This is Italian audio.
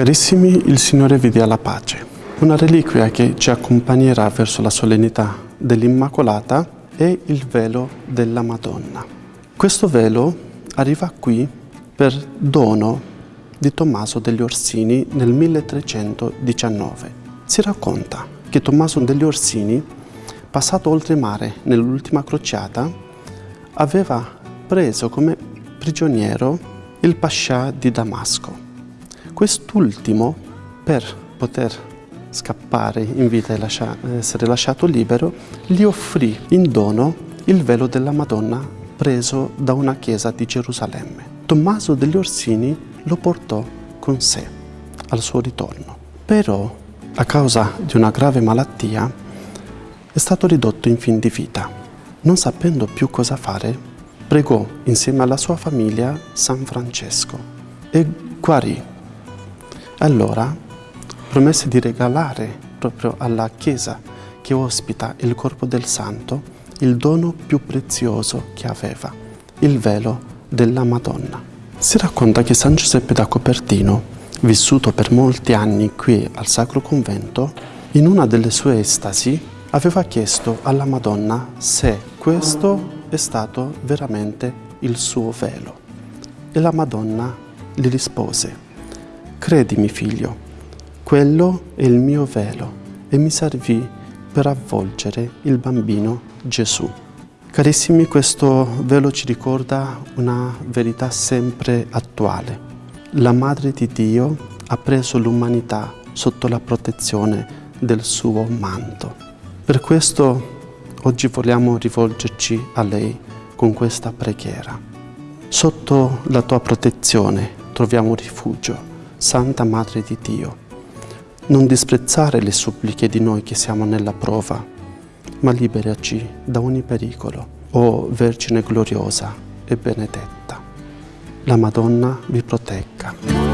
Carissimi, il Signore vi dia la pace. Una reliquia che ci accompagnerà verso la solennità dell'Immacolata è il velo della Madonna. Questo velo arriva qui per dono di Tommaso degli Orsini nel 1319. Si racconta che Tommaso degli Orsini, passato oltremare nell'ultima crociata, aveva preso come prigioniero il pascià di Damasco Quest'ultimo, per poter scappare in vita e essere lasciato libero, gli offrì in dono il velo della Madonna preso da una chiesa di Gerusalemme. Tommaso degli Orsini lo portò con sé al suo ritorno. Però, a causa di una grave malattia, è stato ridotto in fin di vita. Non sapendo più cosa fare, pregò insieme alla sua famiglia San Francesco e guarì allora promesse di regalare proprio alla Chiesa che ospita il corpo del Santo il dono più prezioso che aveva, il velo della Madonna. Si racconta che San Giuseppe da Copertino, vissuto per molti anni qui al Sacro Convento, in una delle sue estasi aveva chiesto alla Madonna se questo è stato veramente il suo velo. E la Madonna gli rispose, Credimi, figlio, quello è il mio velo e mi servì per avvolgere il bambino Gesù. Carissimi, questo velo ci ricorda una verità sempre attuale. La Madre di Dio ha preso l'umanità sotto la protezione del suo manto. Per questo oggi vogliamo rivolgerci a lei con questa preghiera. Sotto la tua protezione troviamo rifugio Santa Madre di Dio, non disprezzare le suppliche di noi che siamo nella prova, ma liberaci da ogni pericolo, o Vergine gloriosa e benedetta. La Madonna vi protegga.